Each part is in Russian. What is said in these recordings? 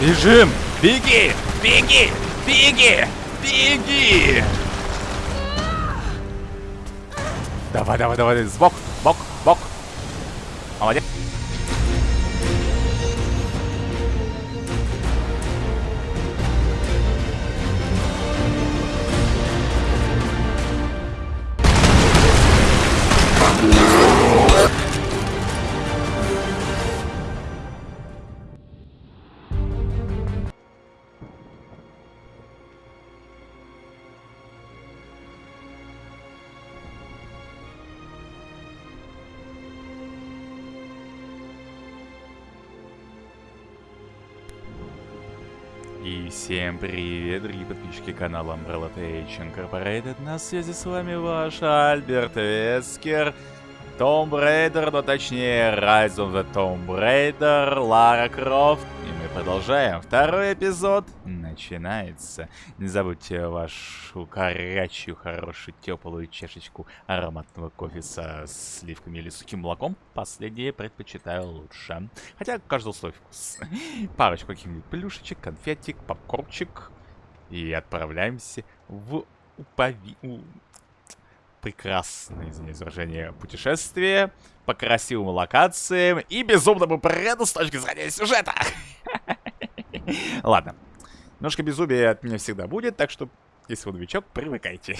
Бежим! Беги! Беги! Беги! Беги! Давай, давай, давай, сбок, бок, бок. Всем привет, дорогие подписчики канала Umbrella Tech Incorporated. На связи с вами ваш Альберт Вескер. Tomb Raider, но точнее Rise of the Tomb Raider, Лара Крофт. И мы продолжаем. Второй эпизод начинается. Не забудьте вашу горячую, хорошую, теплую чашечку ароматного кофе со сливками или сухим молоком. Последнее предпочитаю лучше. Хотя каждый свой вкус. Парочку каких-нибудь плюшечек, конфетик, попкорчик. И отправляемся в упови прекрасное, извиняюсь, выражение, путешествие по красивым локациям и безумному бреду с точки зрения сюжета. Ладно. Немножко безумия от меня всегда будет, так что, если вы новичок, привыкайте.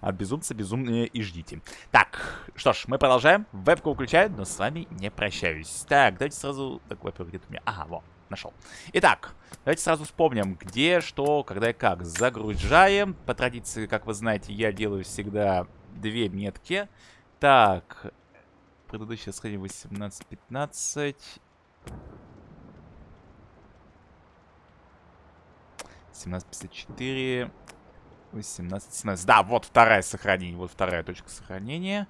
От безумца безумнее и ждите. Так, что ж, мы продолжаем. Вебку выключаю, но с вами не прощаюсь. Так, давайте сразу... Так, во-первых, где-то у меня... Ага, вот, нашел. Итак, давайте сразу вспомним, где, что, когда и как. Загружаем. По традиции, как вы знаете, я делаю всегда две метки. Так, предыдущее сходение 18-15... 17.54... 18, 17. Да, вот вторая сохранение. Вот вторая точка сохранения.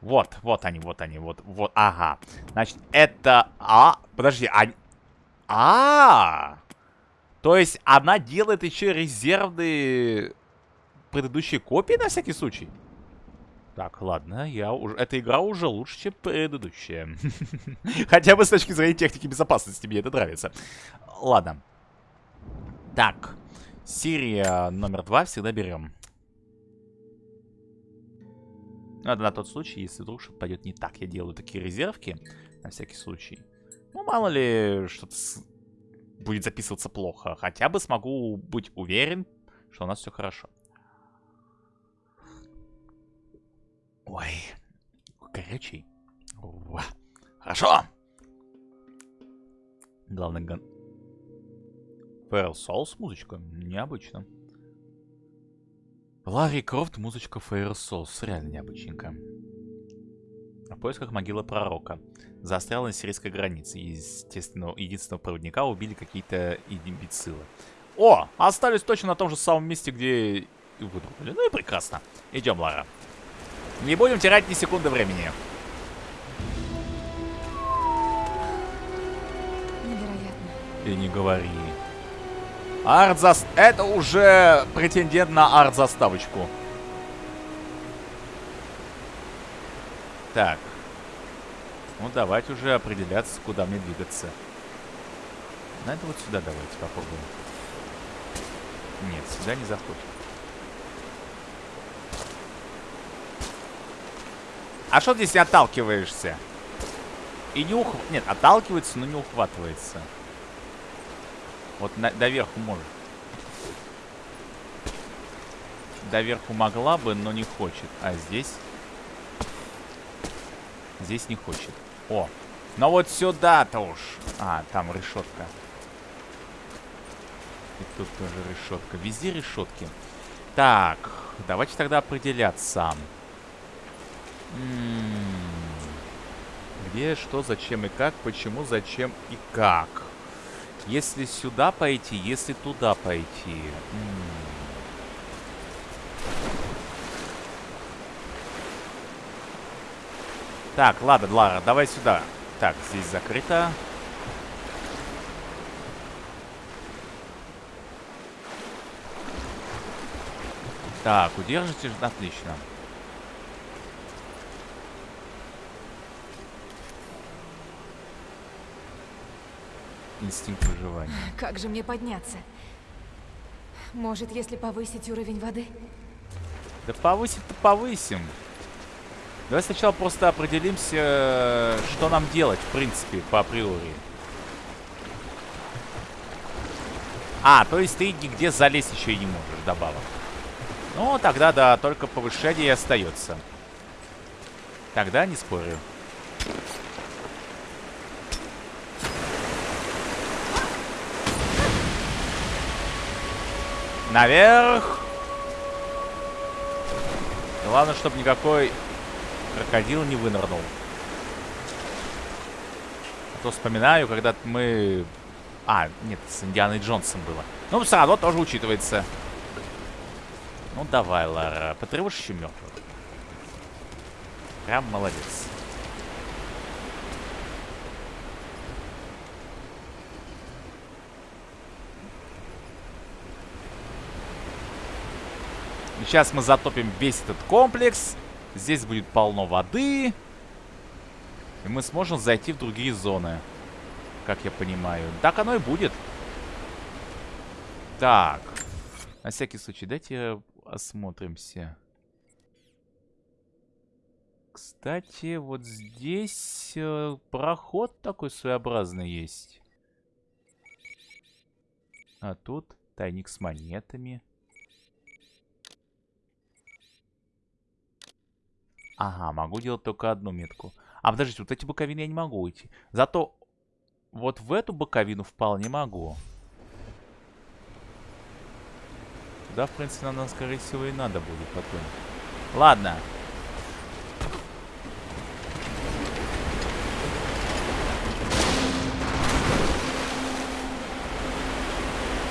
Вот, вот они, вот они, вот, вот, ага. Значит, это... А, подожди, а... А, -а, -а! То есть она делает еще резервные предыдущие копии на всякий случай? Так, ладно, я уже... Эта игра уже лучше, чем предыдущая. Хотя бы с точки зрения техники безопасности мне это нравится. Ладно. Так. Серия номер два всегда берем. Ну, это на тот случай, если вдруг что-то пойдет не так. Я делаю такие резервки, на всякий случай. Ну, мало ли, что-то с... будет записываться плохо. Хотя бы смогу быть уверен, что у нас все хорошо. Ой, горячий. Уа. Хорошо. Главное, гон... Feral Souls музычка? Необычно. Ларри Крофт, музычка Feral Souls. Реально необычненько. В поисках могилы пророка. Застрял на сирийской границе. Естественно, единственного проводника убили какие-то имбецилы. О, остались точно на том же самом месте, где и выдумали. Ну и прекрасно. Идем, Лара. Не будем терять ни секунды времени. Невероятно. И не говори. Арт-заст... Это уже претендент на арт-заставочку. Так. Ну, давайте уже определяться, куда мне двигаться. Надо вот сюда давайте попробуем. Нет, сюда не заходит. А что здесь отталкиваешься? И не ух... Нет, отталкивается, но не ухватывается. Вот на, доверху может. Доверху могла бы, но не хочет. А здесь? Здесь не хочет. О, но вот сюда-то уж. А, там решетка. И тут тоже решетка. Везде решетки. Так, давайте тогда определяться. М -м -м. Где, что, зачем и как, почему, зачем и как. Если сюда пойти, если туда пойти. Так, ладно, Лара, давай сюда. Так, здесь закрыто. Так, удержите, отлично. Инстинкт выживания. Как же мне подняться? Может, если повысить уровень воды? Да повысить-то повысим. Давай сначала просто определимся, что нам делать, в принципе, по априори. А, то есть ты нигде залезть еще и не можешь, добавок. Ну, тогда да, только повышение и остается. Тогда не спорю. Наверх! Главное, чтобы никакой крокодил не вынырнул. А то вспоминаю, когда мы... А, нет, с Индианой Джонсом было. Ну, все равно тоже учитывается. Ну, давай, Лара, потревожь еще мертвых. Прям молодец. Сейчас мы затопим весь этот комплекс. Здесь будет полно воды. И мы сможем зайти в другие зоны. Как я понимаю. Так оно и будет. Так. На всякий случай, дайте осмотримся. Кстати, вот здесь э, проход такой своеобразный есть. А тут тайник с монетами. Ага, могу делать только одну метку. А, подождите, вот эти боковины я не могу уйти. Зато вот в эту боковину вполне могу. Туда, в принципе, нам, скорее всего, и надо будет потом. Ладно.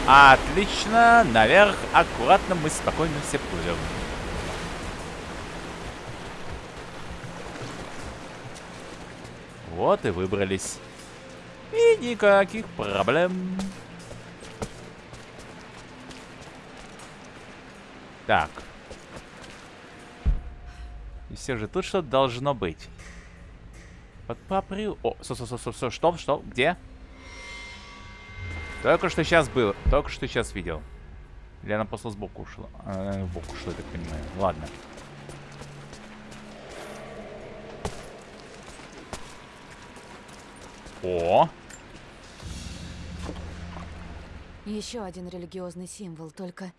Отлично. Наверх. Аккуратно мы спокойно все плывем. Вот и выбрались. И никаких проблем. Так. И все же тут что-то должно быть. Под поприл... О, со, со, со, со, со, что, что, где? Только что сейчас было, только что сейчас видел. Или она просто сбоку ушла? А, в бок ушла, я так понимаю. Ладно. О! Еще один религиозный символ, только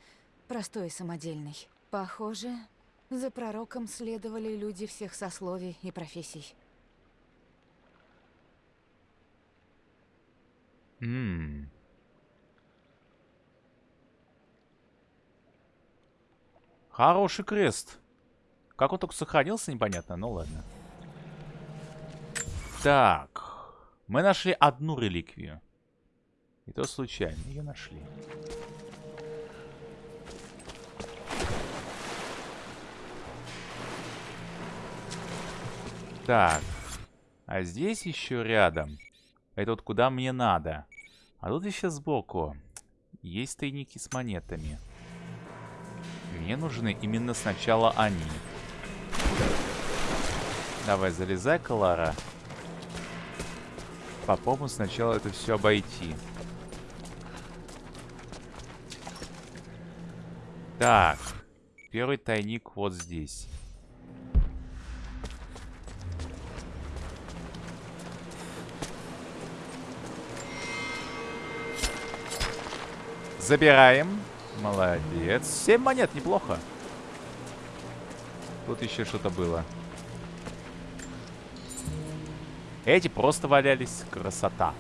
простой и самодельный. Похоже, за пророком следовали люди всех сословий и профессий. Ммм. Хороший крест. Как он только сохранился, непонятно. Ну ладно. Так. Мы нашли одну реликвию. И то случайно ее нашли. Так. А здесь еще рядом. Это вот куда мне надо. А тут еще сбоку. Есть тайники с монетами. Мне нужны именно сначала они. Давай, залезай, Клара попробуем сначала это все обойти. Так. Первый тайник вот здесь. Забираем. Молодец. Семь монет, неплохо. Тут еще что-то было. Эти просто валялись. Красота.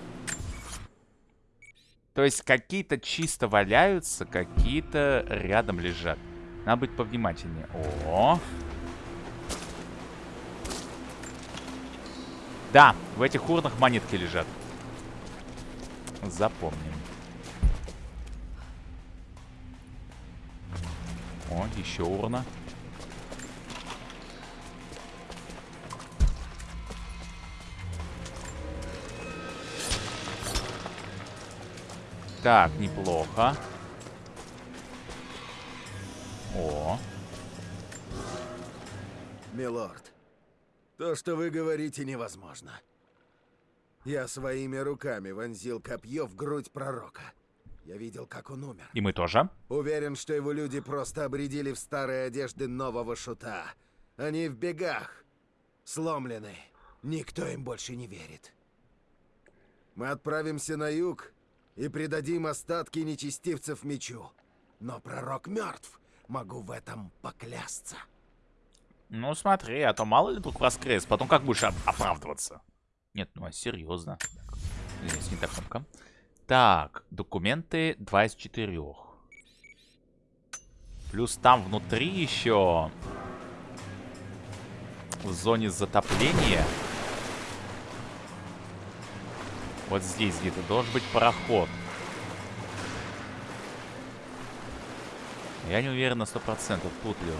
То есть какие-то чисто валяются, какие-то рядом лежат. Надо быть повнимательнее. О! Да, в этих урнах монетки лежат. Запомним. О, еще урна. Так, неплохо. О. Милорд, то, что вы говорите, невозможно. Я своими руками вонзил копье в грудь пророка. Я видел, как он умер. И мы тоже. Уверен, что его люди просто обредили в старые одежды нового шута. Они в бегах. Сломлены. Никто им больше не верит. Мы отправимся на юг и предадим остатки нечестивцев мечу. Но пророк мертв. Могу в этом поклясться. Ну смотри, а то мало ли вдруг воскрес. Потом как будешь оп оправдываться? Нет, ну а серьезно. Здесь не та кнопка. Так, документы 2 из 4. Плюс там внутри еще в зоне затопления вот здесь где-то должен быть пароход. Я не уверен на 100%, тут ли он.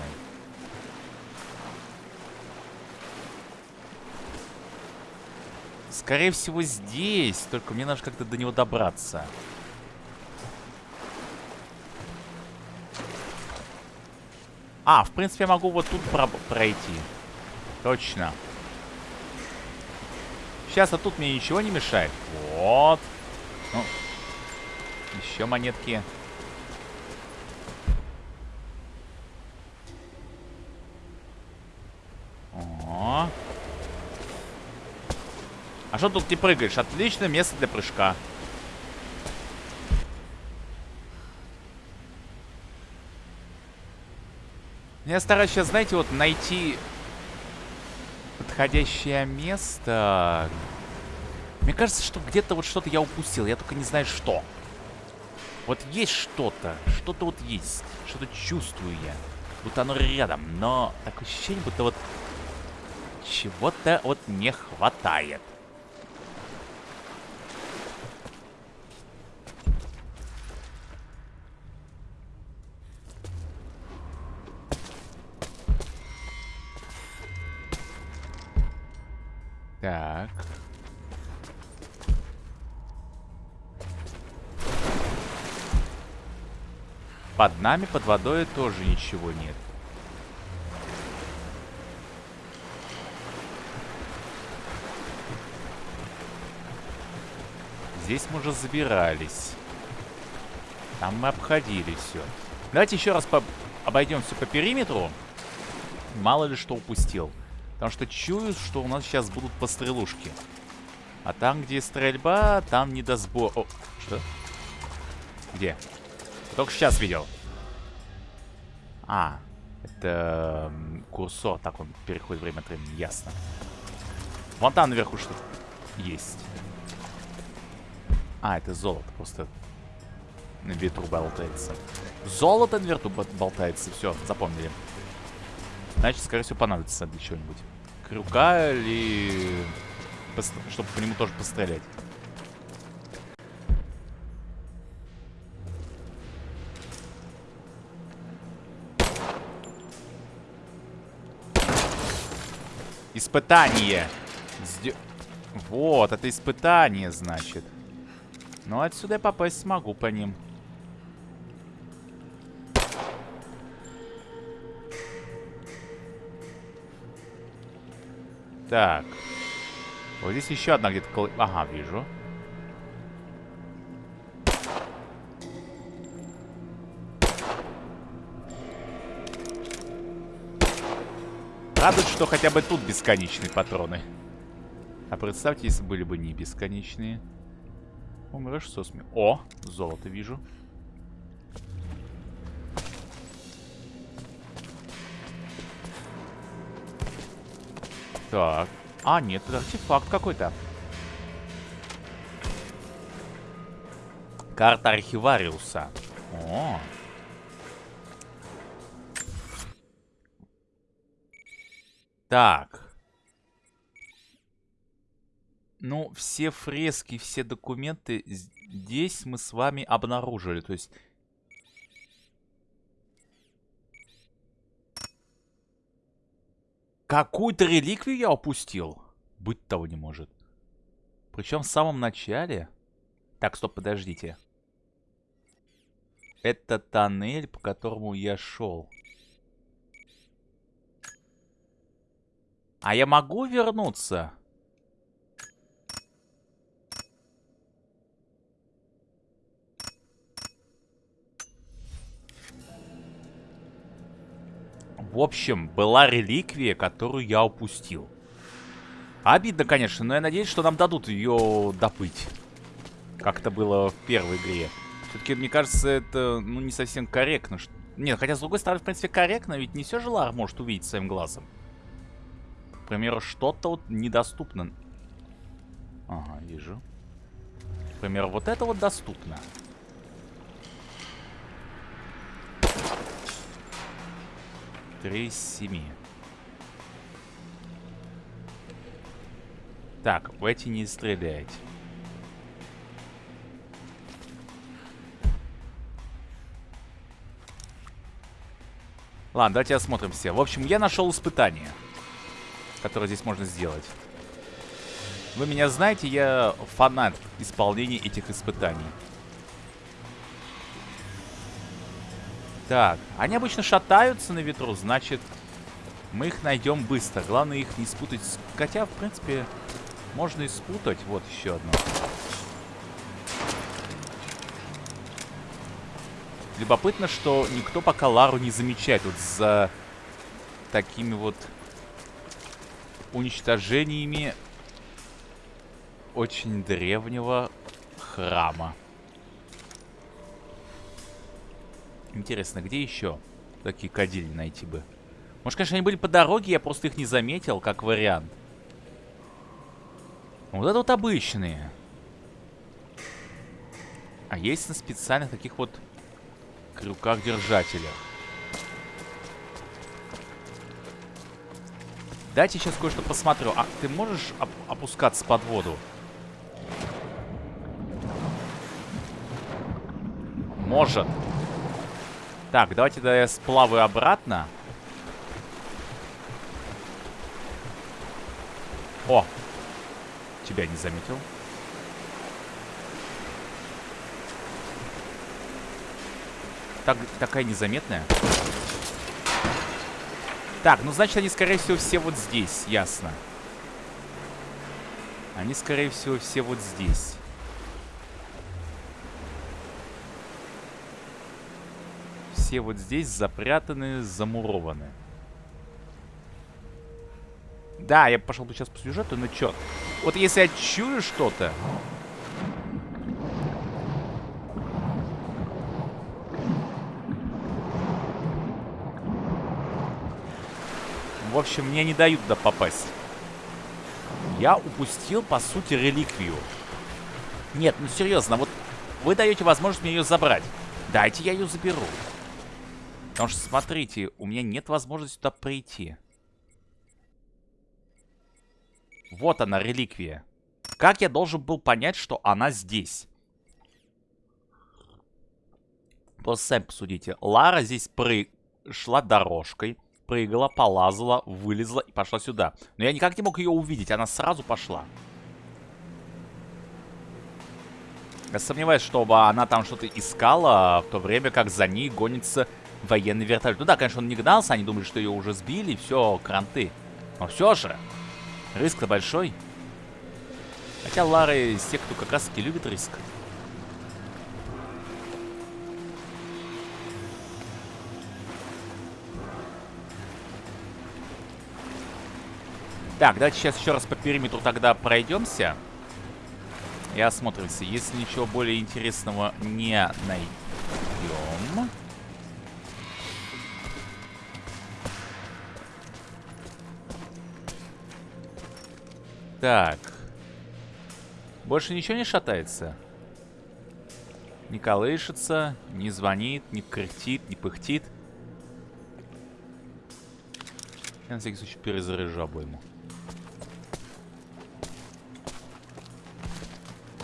Скорее всего, здесь. Только мне нужно как-то до него добраться. А, в принципе, я могу вот тут про пройти. Точно. Сейчас, а тут мне ничего не мешает. Вот. Ну, еще монетки. О. А что тут не прыгаешь? Отличное место для прыжка. Я стараюсь сейчас, знаете, вот найти подходящее место. Мне кажется, что где-то вот что-то я упустил. Я только не знаю, что. Вот есть что-то. Что-то вот есть. Что-то чувствую я. Будто оно рядом. Но такое ощущение, будто вот чего-то вот не хватает. Нами, под водой тоже ничего нет. Здесь мы уже забирались. Там мы обходили все. Давайте еще раз по обойдем все по периметру. Мало ли что упустил. Потому что чую, что у нас сейчас будут пострелушки. А там, где стрельба, там не до сбора... О, что? Где? Только сейчас видел. А, это курсор. Так, он переходит время от времени. Ясно. Вон там наверху что-то есть. А, это золото просто на ветру болтается. Золото на ветру болтается. Все, запомнили. Значит, скорее всего, понадобится для чего-нибудь. Крюка или... Чтобы по нему тоже пострелять. Испытание. Сде... Вот, это испытание, значит. Ну, отсюда я попасть смогу по ним. Так. Вот здесь еще одна где-то... Ага, вижу. Радует, что хотя бы тут бесконечные патроны. А представьте, если были бы не бесконечные. Умрешь со сме... О, золото вижу. Так. А, нет, это артефакт какой-то. Карта архивариуса. О. Так. Ну, все фрески, все документы здесь мы с вами обнаружили. То есть Какую-то реликвию я упустил? Быть того не может. Причем в самом начале. Так, стоп, подождите. Это тоннель, по которому я шел. А я могу вернуться? В общем, была реликвия, которую я упустил. Обидно, конечно, но я надеюсь, что нам дадут ее допыть. Как это было в первой игре. Все-таки, мне кажется, это ну, не совсем корректно. Нет, хотя, с другой стороны, в принципе, корректно, ведь не все же Лар может увидеть своим глазом. Примеру, что-то вот недоступно. Ага, вижу. К примеру, вот это вот доступно. Три из семи. Так, в эти не стреляйте. Ладно, давайте осмотрим все. В общем, я нашел испытание, которое здесь можно сделать. Вы меня знаете, я фанат исполнения этих испытаний. Так, они обычно шатаются на ветру, значит, мы их найдем быстро. Главное их не спутать. Хотя, в принципе, можно и спутать. Вот еще одно. Любопытно, что никто пока Лару не замечает. Вот за такими вот уничтожениями очень древнего храма. Интересно, где еще такие кадили найти бы? Может, конечно, они были по дороге, я просто их не заметил, как вариант. Вот это вот обычные. А есть на специальных таких вот крюках-держателях. Дайте сейчас кое-что посмотрю. А ты можешь оп опускаться под воду? Может. Так, давайте да я сплаваю обратно. О! Тебя не заметил. Так, такая незаметная. Так, ну значит они, скорее всего, все вот здесь. Ясно. Они, скорее всего, все вот здесь. Все вот здесь запрятаны, замурованы. Да, я пошел бы сейчас по сюжету, но чё? Вот если я чую что-то... В общем, мне не дают туда попасть. Я упустил, по сути, реликвию. Нет, ну серьезно, вот вы даете возможность мне ее забрать. Дайте я ее заберу. Потому что, смотрите, у меня нет возможности туда прийти. Вот она, реликвия. Как я должен был понять, что она здесь? Просто сами посудите. Лара здесь прыг... шла дорожкой, прыгала, полазала, вылезла и пошла сюда. Но я никак не мог ее увидеть, она сразу пошла. Я сомневаюсь, чтобы она там что-то искала, в то время как за ней гонится военный вертолет. Ну да, конечно, он не гнался, они думали, что ее уже сбили, все, кранты. Но все же, Риск-то большой. Хотя Лара из тех, кто как раз таки любит риск. Так, давайте сейчас еще раз по периметру тогда пройдемся. И осмотримся. Если ничего более интересного не найдем... Так. Больше ничего не шатается? Не колышется, не звонит, не кряхтит, не пыхтит. Я на всякий случай перезаряжу обойму.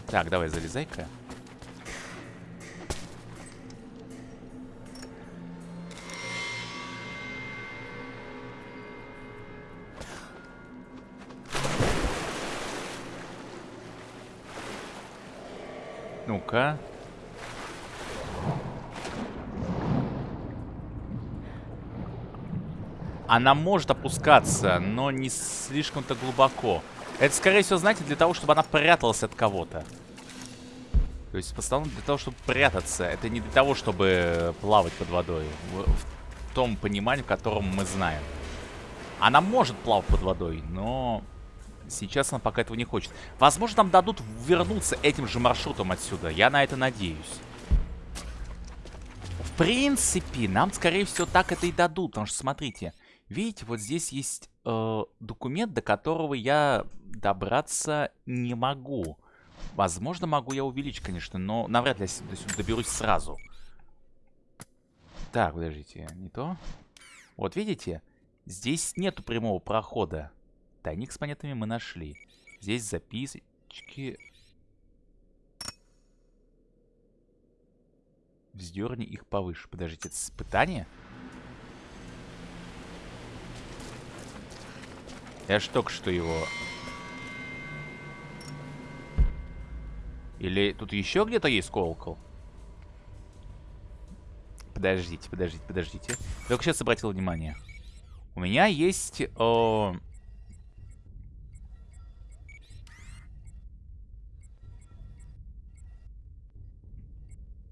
Так, давай, залезай-ка. Ну-ка. Она может опускаться, но не слишком-то глубоко. Это, скорее всего, знаете, для того, чтобы она пряталась от кого-то. То есть, в для того, чтобы прятаться. Это не для того, чтобы плавать под водой. том понимании, в котором мы знаем. Она может плавать под водой, но сейчас она пока этого не хочет. Возможно, нам дадут вернуться этим же маршрутом отсюда. Я на это надеюсь. В принципе, нам, скорее всего, так это и дадут. Потому что, смотрите, видите, вот здесь есть э, документ, до которого я добраться не могу. Возможно, могу я увеличить, конечно, но навряд ли я сюда доберусь сразу. Так, подождите, не то. Вот видите, здесь нету прямого прохода. Тайник с монетами мы нашли. Здесь записочки. Вздерни их повыше. Подождите, это испытание? Я ж только что его... Или тут еще где-то есть колокол? Подождите, подождите, подождите. Только сейчас обратил внимание. У меня есть... О...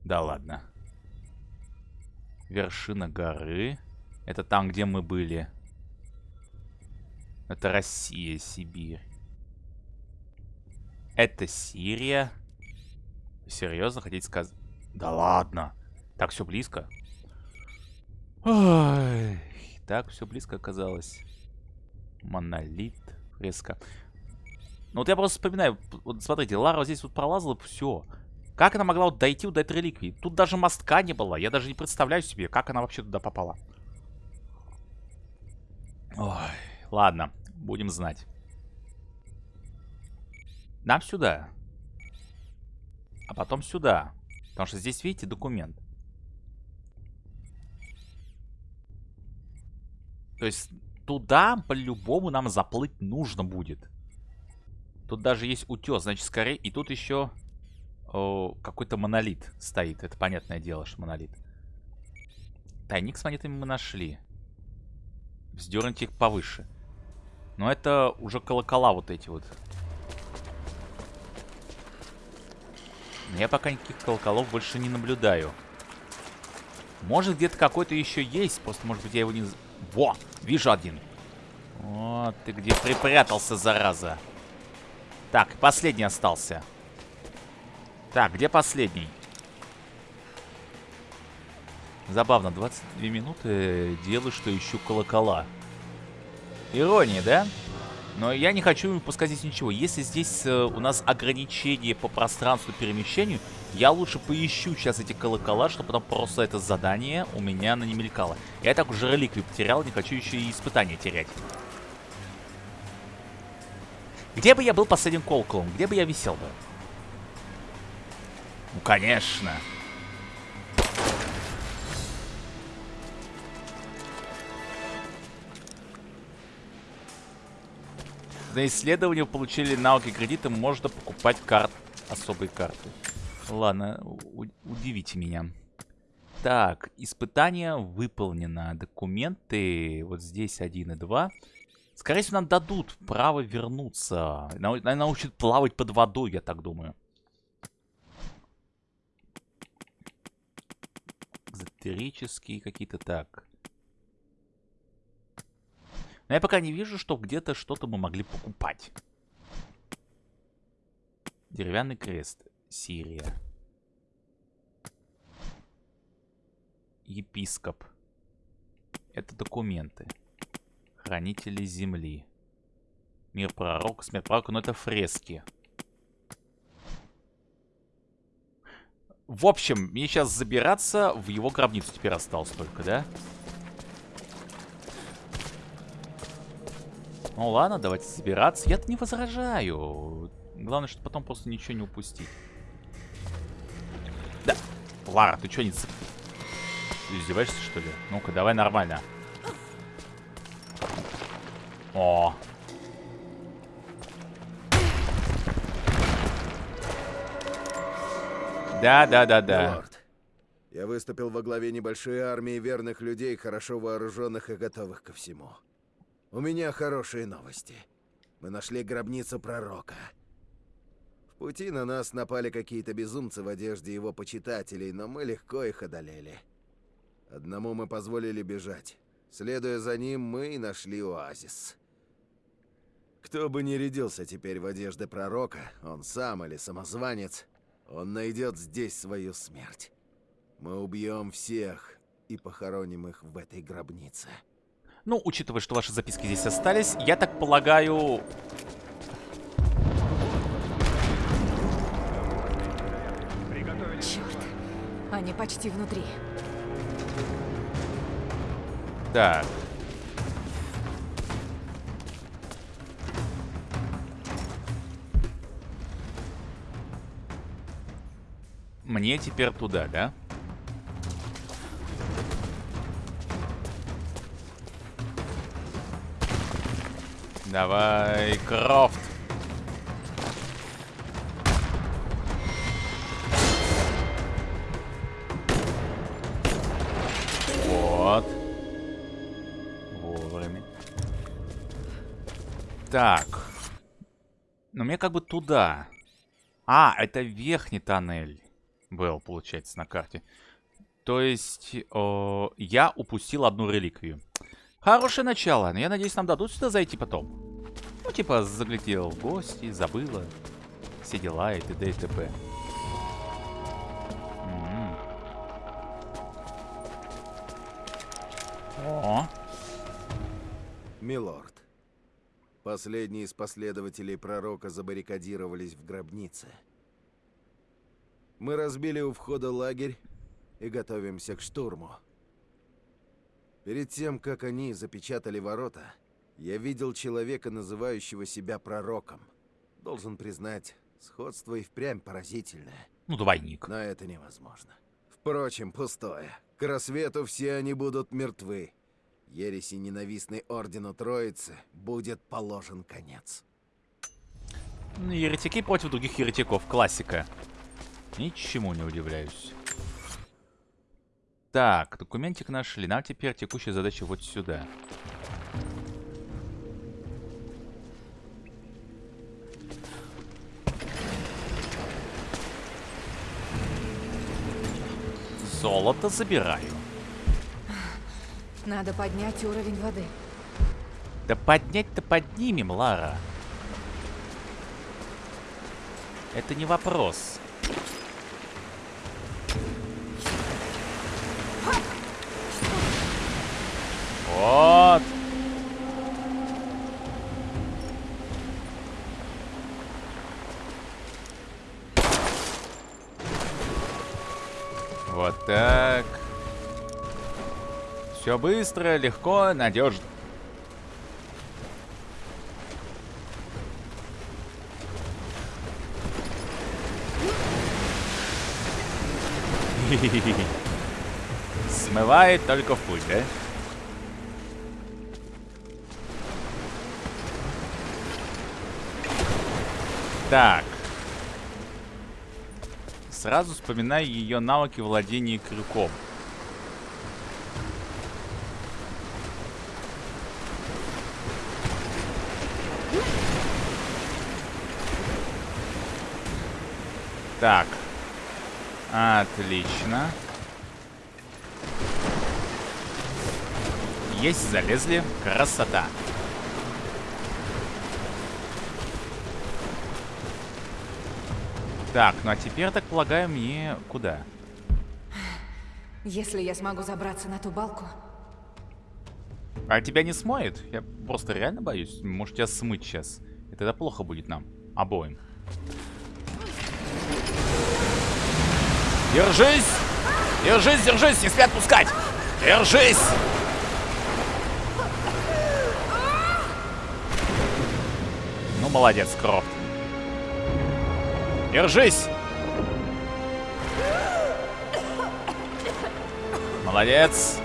Да ладно. Вершина горы. Это там, где мы были. Это Россия, Сибирь. Это Сирия. Серьезно хотите сказать? Да ладно. Так все близко. Ой, так все близко оказалось. Монолит, фреска. Ну вот я просто вспоминаю, вот смотрите, Лара вот здесь вот пролазала, все. Как она могла вот дойти до этой реликвии? Тут даже мостка не было. Я даже не представляю себе, как она вообще туда попала. Ой, ладно, будем знать. Нам сюда. А потом сюда. Потому что здесь, видите, документ. То есть туда по-любому нам заплыть нужно будет. Тут даже есть утес, значит, скорее... И тут еще какой-то монолит стоит. Это понятное дело, что монолит. Тайник с монетами мы нашли. Вздернуть их повыше. Но это уже колокола вот эти вот. Я пока никаких колоколов больше не наблюдаю. Может, где-то какой-то еще есть. Просто, может быть, я его не... Во! Вижу один. Вот ты где припрятался, зараза. Так, последний остался. Так, где последний? Забавно, 22 минуты делаю, что ищу колокола. Ирония, да? Но я не хочу пускать здесь ничего. Если здесь э, у нас ограничение по пространству перемещению, я лучше поищу сейчас эти колокола, чтобы потом просто это задание у меня на не мелькало. Я так уже реликвию потерял, не хочу еще и испытания терять. Где бы я был последним колоколом? Где бы я висел бы? Ну, конечно. За исследование получили навыки кредита, можно покупать карт, особые карты. Ладно, удивите меня. Так, испытание выполнено. Документы вот здесь 1 и 2. Скорее всего, нам дадут право вернуться. Нау научат плавать под водой, я так думаю. Экзотерические какие-то так. Но я пока не вижу, что где-то что-то мы могли покупать. Деревянный крест. Сирия. Епископ. Это документы. Хранители земли. Мир пророка, смерть пророка, но это фрески. В общем, мне сейчас забираться в его гробницу теперь осталось только, да? Ну ладно, давайте забираться. Я-то не возражаю. Главное, что потом просто ничего не упустить. Да. Лара, ты что, не... Ты издеваешься, что ли? Ну-ка, давай нормально. О. Да, да, да, да. Лорд, я выступил во главе небольшой армии верных людей, хорошо вооруженных и готовых ко всему. У меня хорошие новости. Мы нашли гробницу пророка. В пути на нас напали какие-то безумцы в одежде его почитателей, но мы легко их одолели. Одному мы позволили бежать. Следуя за ним, мы и нашли оазис. Кто бы ни рядился теперь в одежды пророка, он сам или самозванец, он найдет здесь свою смерть. Мы убьем всех и похороним их в этой гробнице. Ну, учитывая, что ваши записки здесь остались, я так полагаю... Черт. Они почти внутри. Так. Мне теперь туда, да? Давай, Крофт. Вот. Вовремя. Так. Но мне как бы туда. А, это верхний тоннель был, получается, на карте. То есть, о, я упустил одну реликвию. Хорошее начало, но я надеюсь, нам дадут сюда зайти потом. Ну, типа, заглядел в гости, забыла. Все дела и т.д. и т.п. М-м. О, Милорд, последние из последователей пророка забаррикадировались в гробнице. Мы разбили у входа лагерь и готовимся к штурму. Перед тем, как они запечатали ворота, я видел человека, называющего себя пророком. Должен признать, сходство и впрямь поразительное, ну, двойник. но это невозможно. Впрочем, пустое. К рассвету все они будут мертвы. Ереси ненавистной Ордену Троицы будет положен конец. Ну, Еретики против других еретиков. Классика. Ничему не удивляюсь. Так, документик нашли. Нам теперь текущая задача вот сюда. Золото забираю. Надо поднять уровень воды. Да поднять-то поднимем, Лара. Это не вопрос. Все быстро, легко, надежно. Смывает только в путь, да? Так. Сразу вспоминаю ее навыки владения крюком. Так. Отлично. Есть, залезли. Красота. Так, ну а теперь, так полагаю, мне куда? Если я смогу забраться на ту балку, А тебя не смоет? Я просто реально боюсь. Может тебя смыть сейчас. И тогда плохо будет нам. Обоим. Держись! Держись, держись! Не спят пускать! Держись! Ну, молодец, Крофт. Держись! Молодец!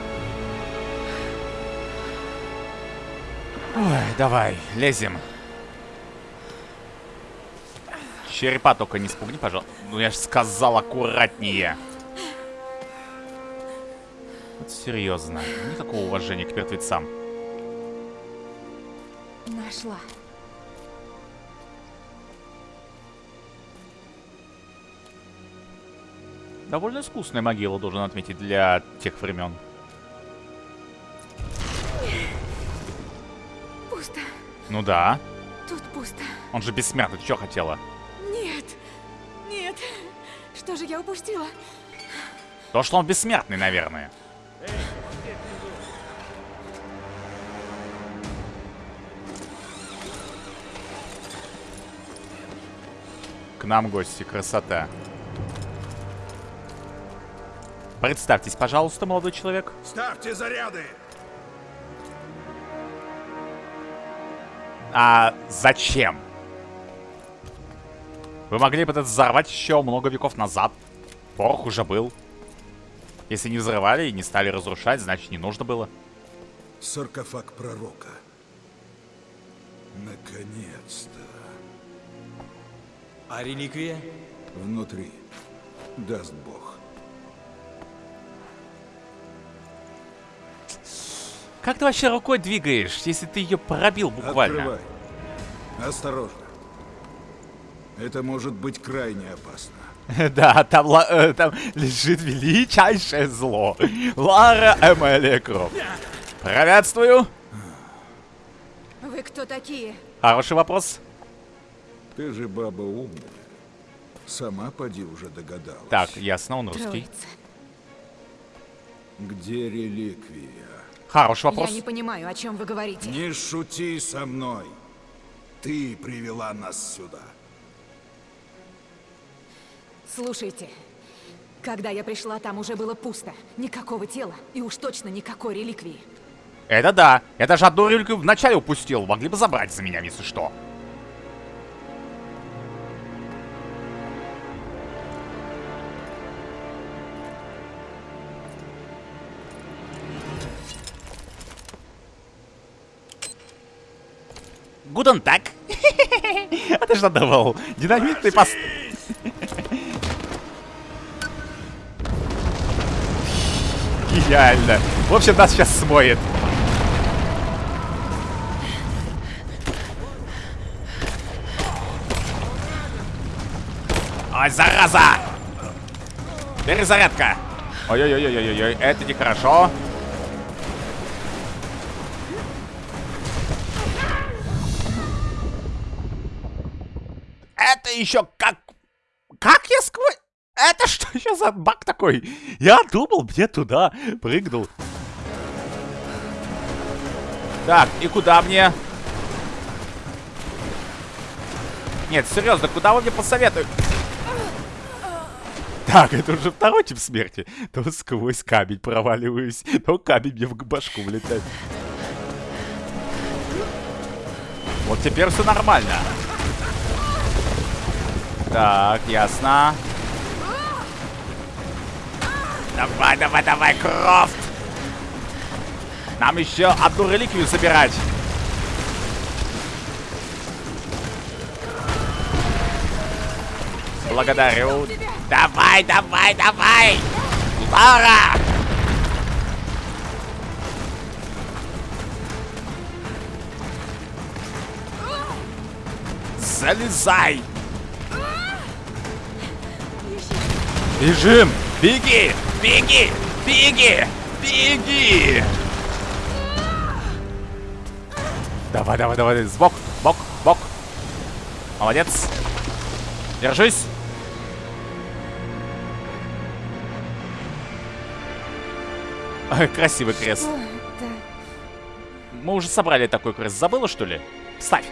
Ой, давай, лезем. Черепа только не спугни, пожалуйста. Ну, я же сказал аккуратнее. Вот серьезно. Никакого уважения к мертвецам. Нашла. Довольно искусная могила, должен отметить, для тех времен. Пусто. Ну да. Тут пусто. Он же бессмертный, что хотела? Что же я упустила? То, что он бессмертный, наверное. К нам гости, красота. Представьтесь, пожалуйста, молодой человек. Ставьте заряды! А зачем? Вы могли бы это взорвать еще много веков назад. Порох уже был. Если не взрывали и не стали разрушать, значит не нужно было. Саркофаг пророка. Наконец-то. А реликвия? Внутри. Даст Бог. Как ты вообще рукой двигаешь, если ты ее пробил буквально? Открывай. Осторожно. Это может быть крайне опасно. Да, там, э, там лежит величайшее зло. Лара Эмелия Крофт. Приветствую. Вы кто такие? Хороший вопрос. Ты же баба умная. Сама поди уже догадалась. Так, ясно, он русский. Троица. Где реликвия? Хороший вопрос. Я не понимаю, о чем вы говорите. Не шути со мной. Ты привела нас сюда. Слушайте. Когда я пришла, там уже было пусто. Никакого тела. И уж точно никакой реликвии. Это да. Я даже одну реликвию вначале упустил. Могли бы забрать за меня, если что. Гуден так. А ты что думал? Динамитный пост... Гениально. В общем, нас сейчас смоет. Ой, зараза! Перезарядка! Ой-ой-ой-ой-ой, это нехорошо. Это еще как... Как я сквозь... Это что еще за баг такой? Я думал, мне туда прыгнул. Так, и куда мне? Нет, серьезно, куда вы мне посоветуете? Так, это уже второй тип смерти. То сквозь камень проваливаюсь, то камень мне в башку влетает. Вот теперь все нормально. Так, ясно. Давай, давай, давай, Крофт! Нам еще одну реликвию собирать. Благодарю. Давай, давай, давай! Лара! Залезай! Бежим! Беги! Беги! Беги! Беги! Давай, давай, давай, сбок, бок, бок. Молодец. Держись. Красивый крест. Мы уже собрали такой крест. Забыла, что ли? Ставь.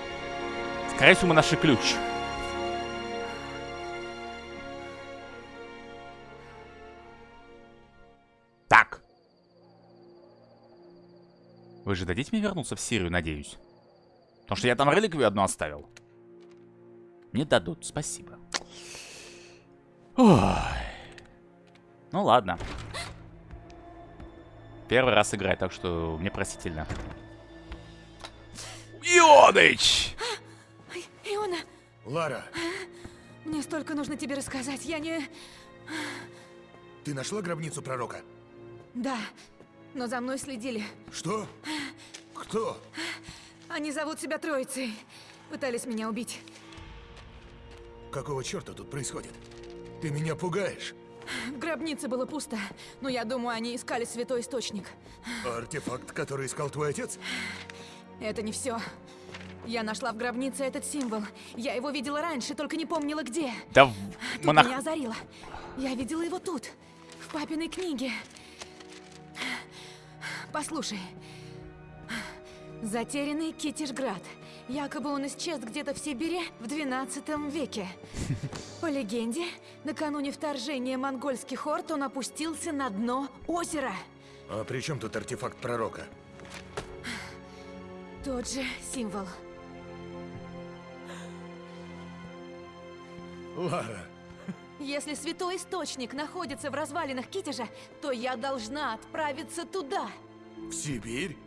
Скорее всего, мы нашли ключ. Так. Вы же дадите мне вернуться в Сирию, надеюсь? Потому что я там реликвию одну оставил. Не дадут, спасибо. Ой. Ну ладно. Первый раз играю, так что мне простительно. Ионыч! Иона, Лара, мне столько нужно тебе рассказать. Я не... ты нашла гробницу пророка? Да, но за мной следили. Что? Кто? Они зовут себя Троицей. Пытались меня убить. Какого черта тут происходит? Ты меня пугаешь. В гробнице было пусто, но я думаю, они искали святой источник. Артефакт, который искал твой отец? Это не все. Я нашла в гробнице этот символ. Я его видела раньше, только не помнила где. Да Тут монах... меня озарило. Я видела его тут, в папиной книге. Послушай. Затерянный Китишград. Якобы он исчез где-то в Сибири в 12 веке. По легенде, накануне вторжения монгольских орд он опустился на дно озера. А при чем тут артефакт пророка? Тот же символ. Лара, Если святой источник находится в развалинах Китежа, то я должна отправиться туда. В Сибирь?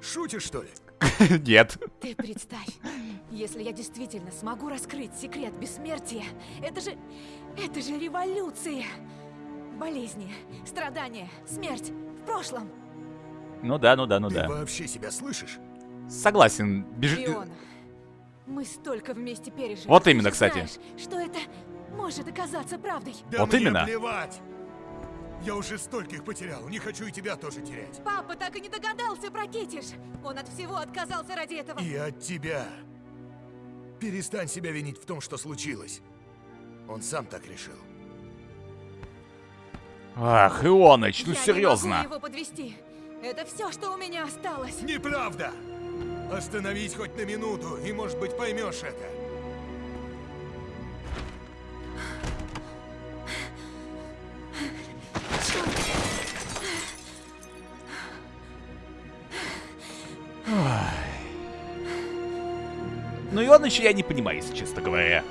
Шутишь, что ли? Нет. Ты представь, если я действительно смогу раскрыть секрет бессмертия, это же... это же революция! Болезни, страдания, смерть в прошлом. Ну да, ну да, ну Ты да. вообще себя слышишь? Согласен. Беж... Мы столько вместе пережили. Вот Ты именно, кстати. знаешь, что это может оказаться правдой. Да Вот именно. плевать! Я уже стольких потерял, не хочу и тебя тоже терять. Папа так и не догадался про Китиш. Он от всего отказался ради этого. И от тебя. Перестань себя винить в том, что случилось. Он сам так решил. Ах, Ионыч, ну Я не серьезно. могу его подвести. Это все, что у меня осталось. Неправда! Остановись хоть на минуту, и, может быть, поймешь это. Ионыч я не понимаю, если честно говоря.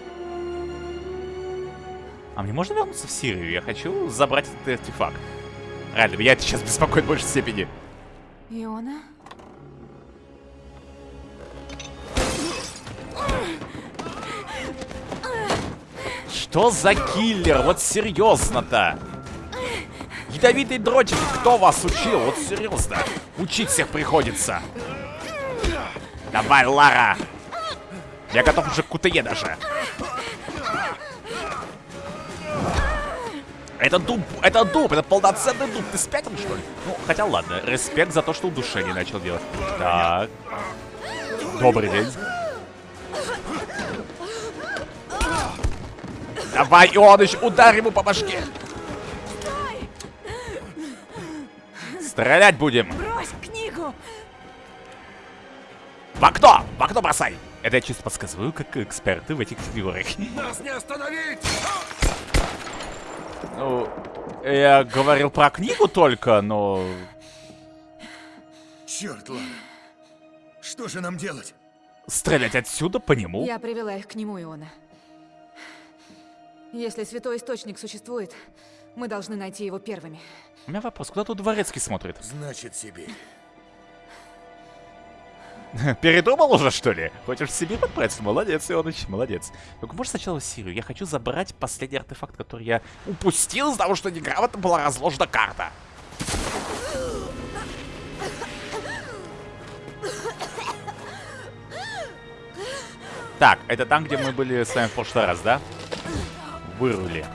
А мне можно вернуться в Сирию? Я хочу забрать этот артефакт. Реально, меня это сейчас беспокоит в большей степени. Иона? Что за киллер? Вот серьезно-то. Ядовитый дротик, кто вас учил? Вот серьезно. Учить всех приходится. Давай, Лара. Я готов уже к КТЕ даже. Это дуб, это дуб, это полноценный дуб. Ты спятил, что ли? Ну, хотя ладно, респект за то, что удушение начал делать. Так. Добрый день. Давай, Ионыч, ударь ему по башке. Стрелять будем. Брось книгу! В окно! В окно бросай! Это я чисто подсказываю, как эксперты в этих фигурах. Нас не остановить! Ну, я говорил про книгу только, но... Черт, Лара. Что же нам делать? Стрелять отсюда по нему? Я привела их к нему, Иона. Если святой источник существует, мы должны найти его первыми. У меня вопрос, куда тут дворецкий смотрит? Значит, Сибирь. Передумал уже, что ли? Хочешь себе подправиться? Молодец, Ионыч, молодец. Только можешь сначала Сирию? Я хочу забрать последний артефакт, который я упустил из-за того, что неграмотно была разложена карта. Так, это там, где мы были с вами в прошлый раз, да? Вырвали.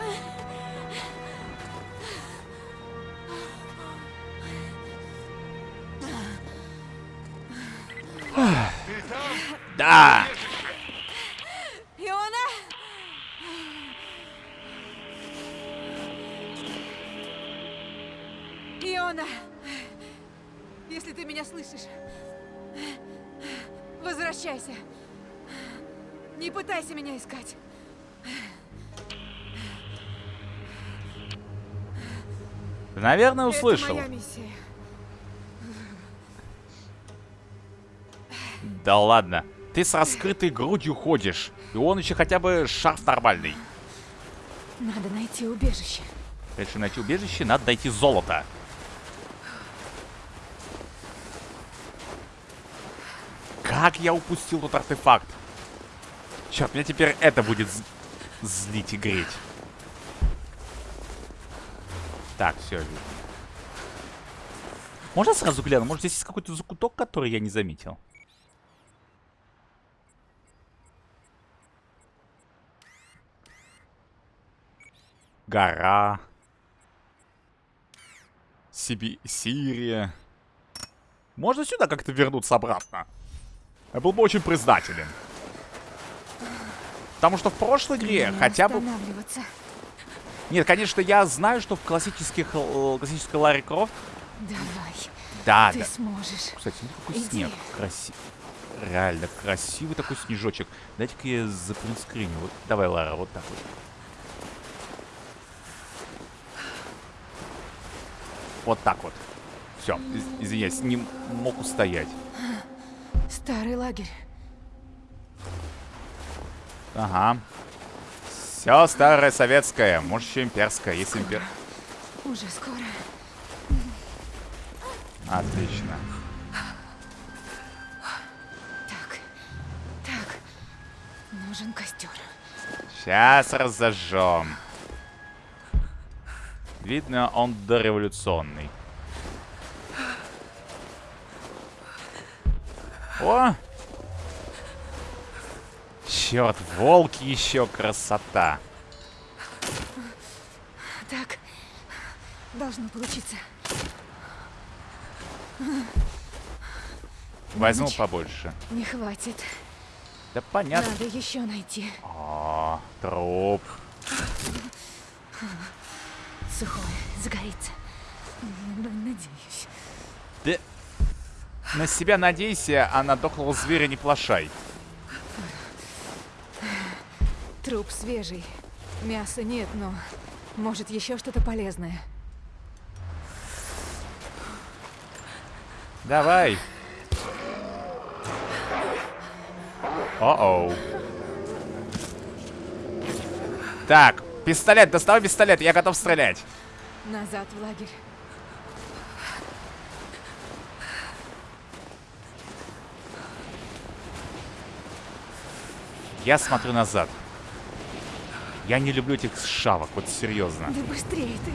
Да! Иона! Иона! Если ты меня слышишь, возвращайся. Не пытайся меня искать. Наверное, услышал. Это моя миссия. Да ладно. Ты с раскрытой грудью ходишь. И он еще хотя бы шарф нормальный. Надо найти убежище. Если найти убежище, надо найти золото. Как я упустил тот артефакт? Черт, меня теперь это будет злить и греть. Так, все. Можно сразу гляну? Может, здесь есть какой-то закуток, который я не заметил? Гора. Сиби... Сирия. Можно сюда как-то вернуться обратно? Я был бы очень признателен. Потому что в прошлой игре Не хотя бы... Нет, конечно, я знаю, что в классических, э, классической Ларри Крофт... Давай, Да, ты да. сможешь. Кстати, ну какой Иди. снег. Красивый. Реально красивый такой снежочек. Дайте-ка я запринскриню. Вот, давай, Лара, вот так вот. Вот так вот. Все, извиняюсь, не мог устоять. Старый лагерь. Ага. Все старое советское, может еще имперское, если импер... Уже скоро. Отлично. Так, так. Нужен костер. Сейчас разожжем. Видно, он дореволюционный. О! Черт, волки еще красота. Так, должно получиться. Возьму Меч. побольше. Не хватит. Да понятно. Надо еще найти. О, труп. Сухое, загорится. Надеюсь. Да на себя надейся, а на дохлого зверя не плашай. Труп свежий. Мяса нет, но может еще что-то полезное. Давай. О-оу. Так, пистолет, доставай пистолет, я готов стрелять. Назад в лагерь. Я смотрю назад. Я не люблю этих шавок, вот серьезно. Да быстрее ты.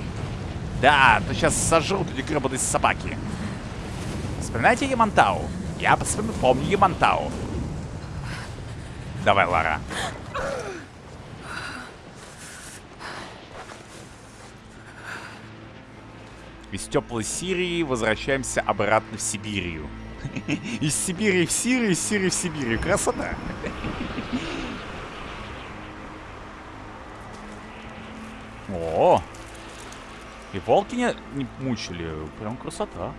Да, то сейчас сожрут эти гребаные собаки. Вспоминаете Ямантау? Я помню Ямантау. Давай, Лара. Из теплой Сирии возвращаемся обратно в Сибирию. Из Сибири в Сирию, из Сирии в Сибирию. Красота. О, и волки не, не мучили. Прям красота.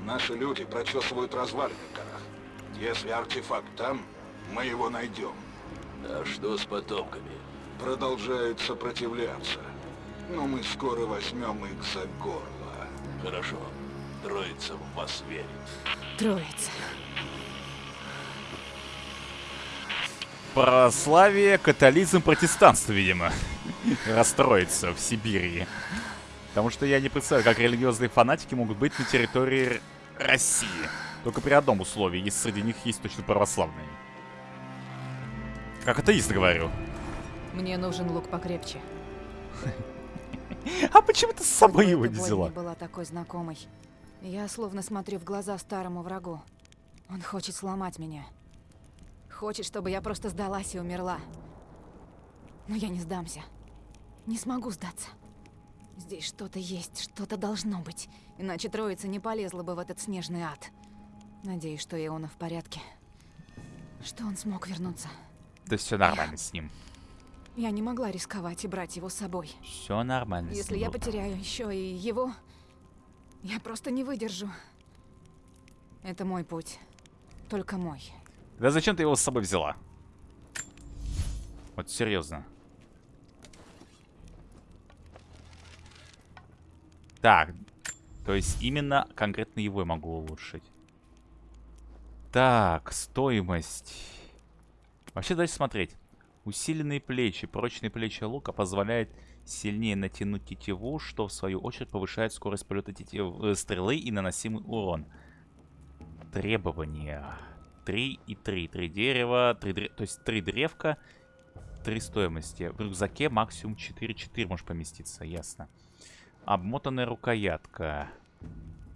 Наши люди прочесывают развалины в горах. Если артефакт там, мы его найдем. А что с потомками? Продолжают сопротивляться. Но мы скоро возьмем их за горло. Хорошо. Троица в вас верит. Троица. Православие, католизм, протестанство, видимо. Расстроится в Сибири. Потому что я не представляю, как религиозные фанатики могут быть на территории России. Только при одном условии, если среди них есть точно православные. Как атеист говорю. Мне нужен лук покрепче. А почему ты с собой его не взяла? была такой знакомой. Я словно смотрю в глаза старому врагу. Он хочет сломать меня. Хочет, чтобы я просто сдалась и умерла. Но я не сдамся. Не смогу сдаться. Здесь что-то есть, что-то должно быть. Иначе троица не полезла бы в этот снежный ад. Надеюсь, что Иона в порядке. Что он смог вернуться. Да все нормально с ним. Я не могла рисковать и брать его с собой. Все нормально Если я потеряю еще и его, я просто не выдержу. Это мой путь. Только мой. Да зачем ты его с собой взяла? Вот серьезно. Так, то есть именно конкретно его я могу улучшить. Так, стоимость. Вообще дальше смотреть. Усиленные плечи. Прочные плечи лука позволяет сильнее натянуть тетиву, что в свою очередь повышает скорость полета тетив- э, стрелы и наносимый урон. Требования. 3 и 3. 3 дерева, 3 дре- то есть 3 древка, 3 стоимости. В рюкзаке максимум 4. 4 может поместиться, ясно. Обмотанная рукоятка.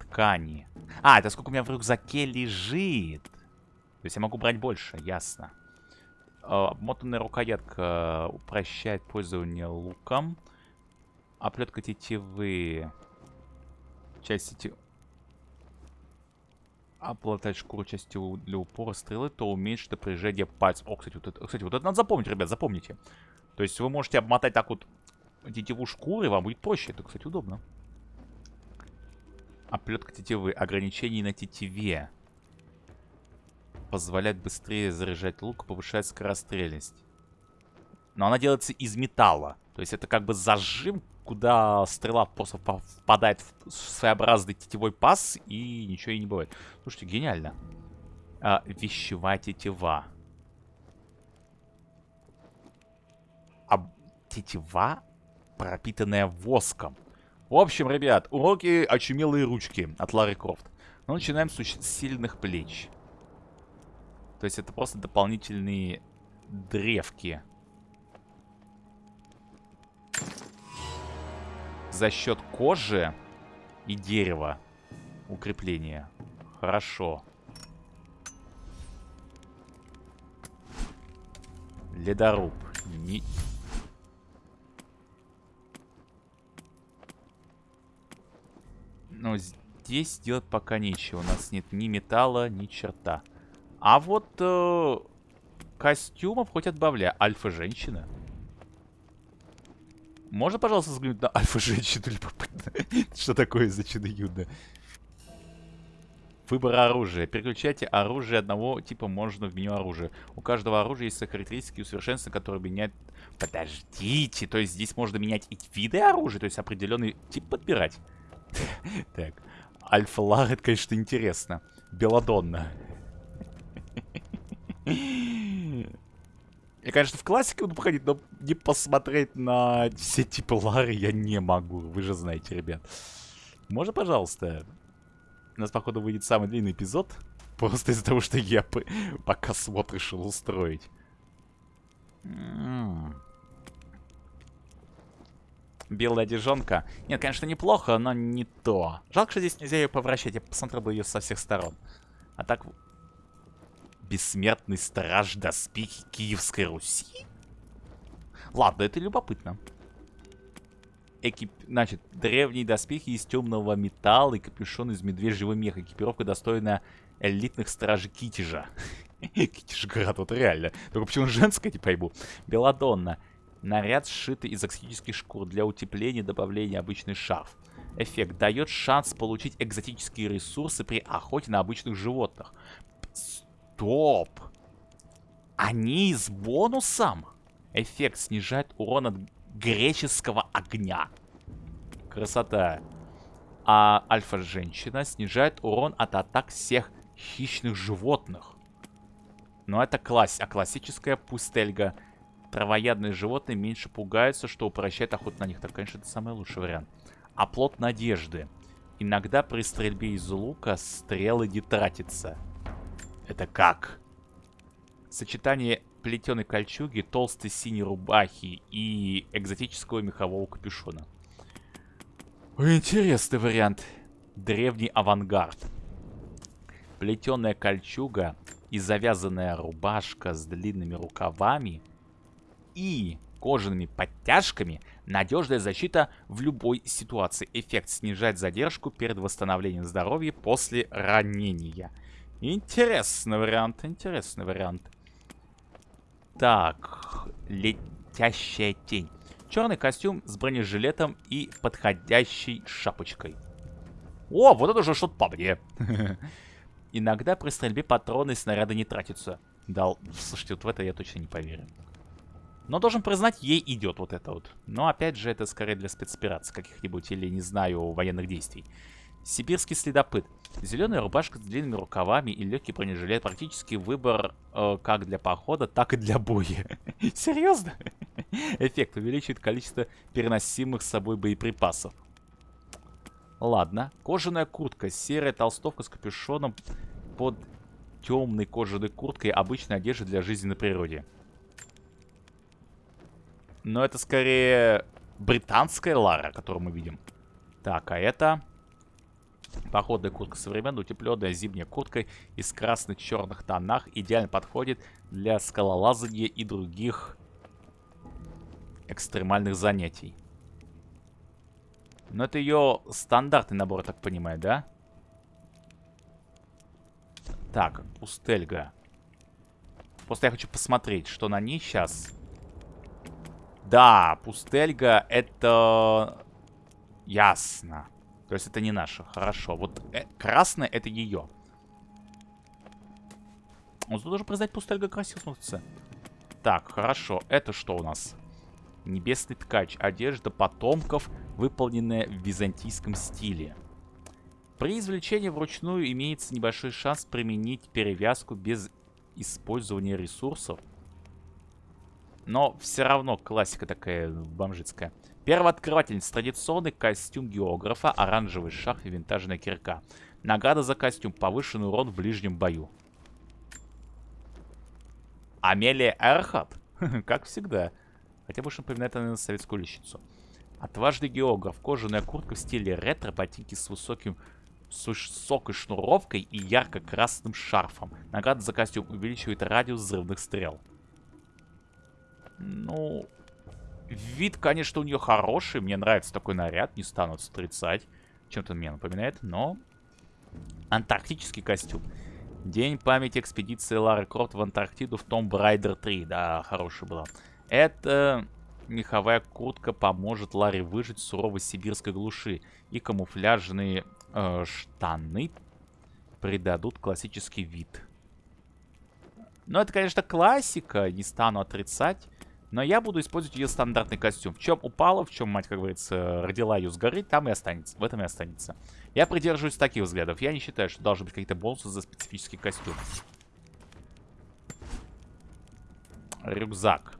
Ткани. А, это сколько у меня в рюкзаке лежит. То есть я могу брать больше, ясно. А, Обмотанная рукоятка упрощает пользование луком. Оплетка тетивы. Часть тетивы. Оплатать шкуру части для упора стрелы, то уменьшит напряжение пальцев. О, кстати, вот это, кстати, вот это надо запомнить, ребят, запомните. То есть вы можете обмотать так вот тетиву шкуры, вам будет проще. Это, кстати, удобно. Оплетка тетивы. Ограничений на тетиве. Позволяет быстрее заряжать лук, повышает скорострельность. Но она делается из металла. То есть это как бы зажим, куда стрела просто впадает в своеобразный тетевой паз, и ничего и не бывает. Слушайте, гениально. А, вещевая тетива. А тетива, пропитанная воском. В общем, ребят, уроки очумелые ручки от Лары Крофт. Мы начинаем с сильных плеч. То есть это просто дополнительные древки. За счет кожи и дерева укрепления. Хорошо. Ледоруб. Не... Но здесь делать пока нечего. У нас нет ни металла, ни черта. А вот э, костюмов хоть отбавляй. Альфа-женщина. Можно, пожалуйста, взглянуть на альфа-женщину любопытно? Что такое за чудо-юдо? Выбор оружия. Переключайте оружие одного типа можно в меню оружия. У каждого оружия есть характеристики и усовершенствования, которые меняют... Подождите, то есть здесь можно менять и виды оружия, то есть определенный тип подбирать. Так, Альфа-Лар, это, конечно, интересно. Беладонна. Я, конечно, в классику буду походить, но не посмотреть на все типы Лары я не могу. Вы же знаете, ребят. Можно, пожалуйста? У нас, походу, выйдет самый длинный эпизод. Просто из-за того, что я пока смотр решил устроить. Белая одежонка. Нет, конечно, неплохо, но не то. Жалко, что здесь нельзя ее повращать. Я посмотрел бы ее со всех сторон. А так Бессмертный страж доспехи Киевской Руси? Ладно, это любопытно. Экип... Значит, древние доспехи из темного металла и капюшон из медвежьего меха. Экипировка достойна элитных стражей Китежа. Китежград, вот реально. Только почему женская, не пойму. Беладонна. Наряд, сшитый из экзотических шкур для утепления добавления обычный шарф. Эффект дает шанс получить экзотические ресурсы при охоте на обычных животных. Стоп! Они с бонусом? Эффект снижает урон от греческого огня. Красота. А альфа-женщина снижает урон от атак всех хищных животных. Но это класс, а классическая пустельга. Травоядные животные меньше пугаются, что упрощает охоту на них. Так, конечно, это самый лучший вариант. Оплот надежды. Иногда при стрельбе из лука стрелы не тратятся. Это как? Сочетание плетеной кольчуги, толстой синей рубахи и экзотического мехового капюшона. Интересный вариант. Древний авангард. Плетеная кольчуга и завязанная рубашка с длинными рукавами и кожаными подтяжками надежная защита в любой ситуации. Эффект снижать задержку перед восстановлением здоровья после ранения. Интересный вариант, интересный вариант. Так, летящая тень. Черный костюм с бронежилетом и подходящей шапочкой. О, вот это уже что-то по мне. Иногда при стрельбе патроны и снаряды не тратятся. Дал. Слушайте, вот в это я точно не поверю. Но должен признать, ей идет вот это вот. Но опять же, это скорее для спецопераций каких-нибудь или, не знаю, военных действий. Сибирский следопыт. Зеленая рубашка с длинными рукавами и легкий бронежилет. Практически выбор э, как для похода, так и для боя. Серьезно? Эффект увеличивает количество переносимых с собой боеприпасов. Ладно. Кожаная куртка. Серая толстовка с капюшоном под темной кожаной курткой. Обычная одежда для жизни на природе. Но это скорее британская Лара, которую мы видим. Так, а это... Походная куртка современная, утепленная зимняя куртка из красно-черных тонах идеально подходит для скалолазания и других экстремальных занятий. Но это ее стандартный набор, так понимаю, да? Так, пустельга. Просто я хочу посмотреть, что на ней сейчас. Да, пустельга это... Ясно. То есть это не наша. Хорошо. Вот э, красная это ее. Вот тут должен признать, пустельга смотрится. Так, хорошо. Это что у нас? Небесный ткач. Одежда потомков, выполненная в византийском стиле. При извлечении вручную имеется небольшой шанс применить перевязку без использования ресурсов. Но все равно классика такая бомжицкая. Первооткрывательница. Традиционный костюм географа, оранжевый шах и винтажная кирка. Награда за костюм. Повышенный урон в ближнем бою. Амелия Эрхат? как всегда. Хотя больше напоминает она на советскую лещицу. Отважный географ. Кожаная куртка в стиле ретро, ботинки с высоким с высокой шнуровкой и ярко-красным шарфом. Награда за костюм увеличивает радиус взрывных стрел. Ну, вид, конечно, у нее хороший. Мне нравится такой наряд, не стану отрицать. Чем-то мне напоминает, но... Антарктический костюм. День памяти экспедиции Лары Крофт в Антарктиду в Том Брайдер 3. Да, хорошая была. Это меховая куртка поможет Ларе выжить в суровой сибирской глуши. И камуфляжные э, штаны придадут классический вид. Ну, это, конечно, классика, не стану отрицать. Но я буду использовать ее стандартный костюм. В чем упала, в чем, мать, как говорится, родила ее с горы, там и останется. В этом и останется. Я придерживаюсь таких взглядов. Я не считаю, что должны быть какие-то бонусы за специфический костюм. Рюкзак.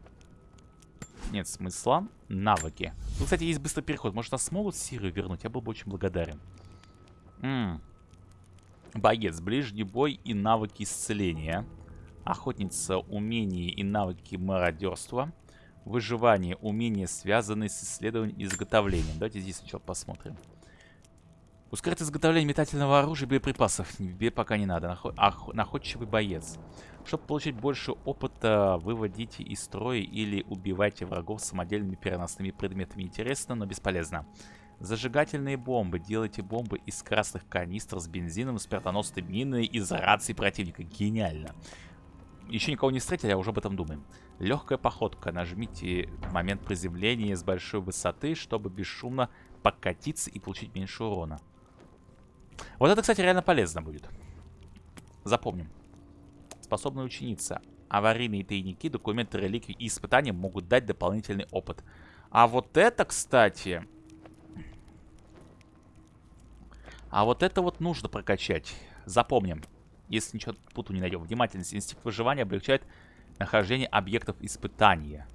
Нет смысла. Навыки. Ну, кстати, есть быстрый переход. Может, нас смогут Сирию вернуть? Я был бы очень благодарен. М -м. Боец. Ближний бой и навыки исцеления. Охотница. Умения и навыки мародерства. Выживание. Умения, связанные с исследованием и изготовлением. Давайте здесь сначала посмотрим. Ускорить изготовление метательного оружия и боеприпасов. Тебе пока не надо. Наход... Ох... Находчивый боец. Чтобы получить больше опыта, выводите из строя или убивайте врагов самодельными переносными предметами. Интересно, но бесполезно. Зажигательные бомбы. Делайте бомбы из красных канистр с бензином, смертоносной миной из рации противника. Гениально. Еще никого не встретили, а уже об этом думаем. Легкая походка. Нажмите момент приземления с большой высоты, чтобы бесшумно покатиться и получить меньше урона. Вот это, кстати, реально полезно будет. Запомним. Способная ученица. Аварийные тайники, документы, реликвии и испытания могут дать дополнительный опыт. А вот это, кстати... А вот это вот нужно прокачать. Запомним. Если ничего путу не найдем. Внимательность. Инстинкт выживания облегчает нахождение объектов испытания.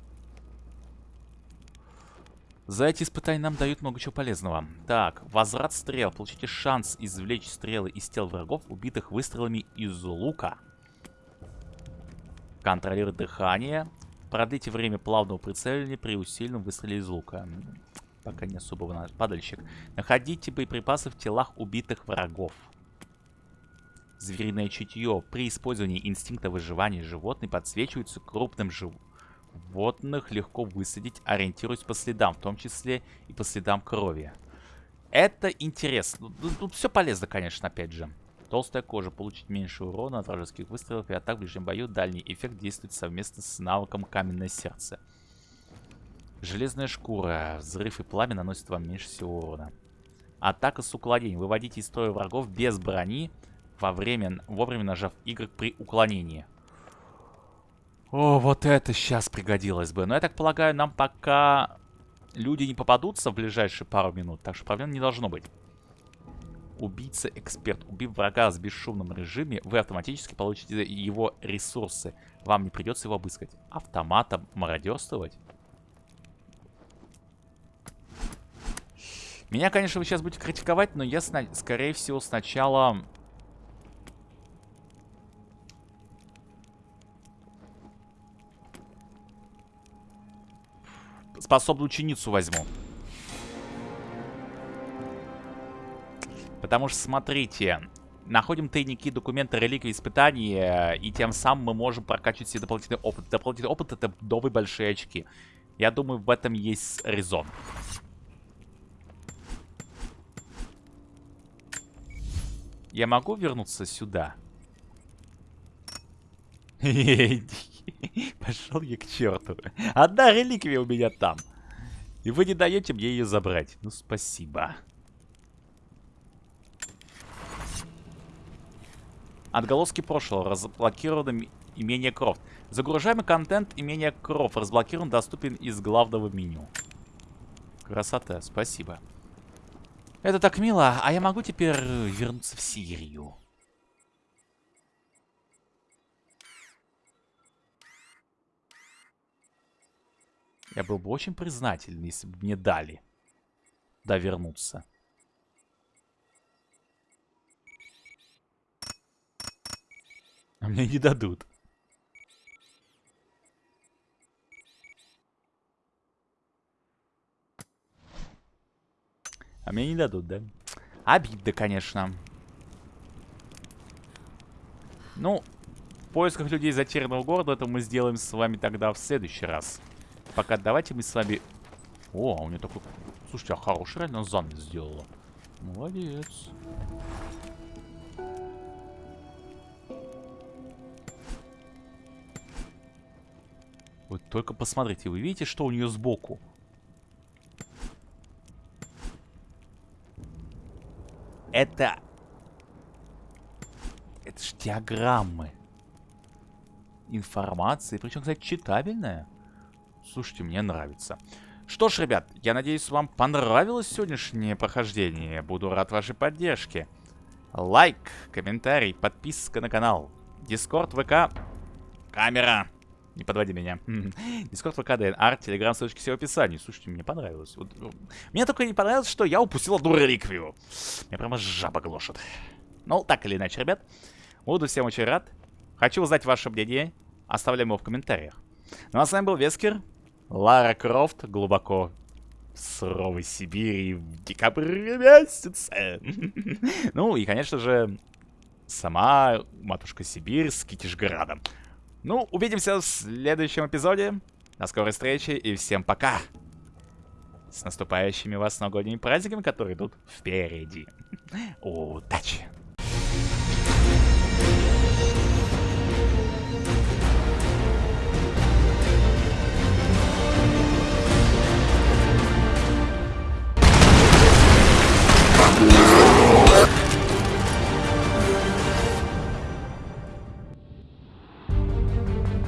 За эти испытания нам дают много чего полезного. Так, возврат стрел. Получите шанс извлечь стрелы из тел врагов, убитых выстрелами из лука. Контролирует дыхание. Продлите время плавного прицеливания при усиленном выстреле из лука. Пока не особо падальщик. Находите боеприпасы в телах убитых врагов. Звериное чутье. При использовании инстинкта выживания животные подсвечиваются крупным животных легко высадить, ориентируясь по следам, в том числе и по следам крови. Это интересно. Тут все полезно, конечно, опять же. Толстая кожа. Получить меньше урона от вражеских выстрелов и атак в ближнем бою. Дальний эффект действует совместно с навыком Каменное сердце. Железная шкура. Взрыв и пламя наносят вам меньше всего урона. Атака с уклонением. Выводите из строя врагов без брони во время, вовремя нажав Y при уклонении. О, вот это сейчас пригодилось бы. Но я так полагаю, нам пока люди не попадутся в ближайшие пару минут. Так что проблем не должно быть. Убийца-эксперт. Убив врага в бесшумном режиме, вы автоматически получите его ресурсы. Вам не придется его обыскать. Автоматом мародерствовать? Меня, конечно, вы сейчас будете критиковать, но я, скорее всего, сначала способную ученицу возьму. Потому что, смотрите, находим тайники, документы, реликвии, испытания, и тем самым мы можем прокачивать себе дополнительный опыт. Дополнительный опыт — это новые большие очки. Я думаю, в этом есть резон. Я могу вернуться сюда? Пошел я к черту. Одна реликвия у меня там. И вы не даете мне ее забрать. Ну, спасибо. Отголоски прошлого. Разблокировано имение Крофт. Загружаемый контент имения Крофт разблокирован, доступен из главного меню. Красота, спасибо. Это так мило, а я могу теперь вернуться в Сирию? Я был бы очень признателен, если бы мне дали. Да, вернуться. А мне не дадут. А мне не дадут, да? Обидно, конечно. Ну, в поисках людей затерянного города это мы сделаем с вами тогда в следующий раз. Пока давайте мы с вами... О, у нее такой... Слушайте, а хороший реально занавес сделала. Молодец. Вот только посмотрите, вы видите, что у нее сбоку? Это... Это ж диаграммы. Информации, причем, кстати, читабельная. Слушайте, мне нравится. Что ж, ребят, я надеюсь, вам понравилось сегодняшнее прохождение. Буду рад вашей поддержке. Лайк, комментарий, подписка на канал. Discord, ВК, камера. Не подводи меня. Discord, ВК, ДНР, Телеграм, ссылочки все в описании. Слушайте, мне понравилось. Вот, ну, мне только не понравилось, что я упустил одну реликвию. Меня прямо жаба глушит. Ну, так или иначе, ребят. Буду всем очень рад. Хочу узнать ваше мнение. Оставляем его в комментариях. Ну а с вами был Вескер. Лара Крофт глубоко в суровой Сибири в декабре месяце. ну и, конечно же, сама матушка Сибирь с Китишградом. Ну, увидимся в следующем эпизоде. До скорой встречи и всем пока. С наступающими вас новогодними праздниками, которые идут впереди. Удачи!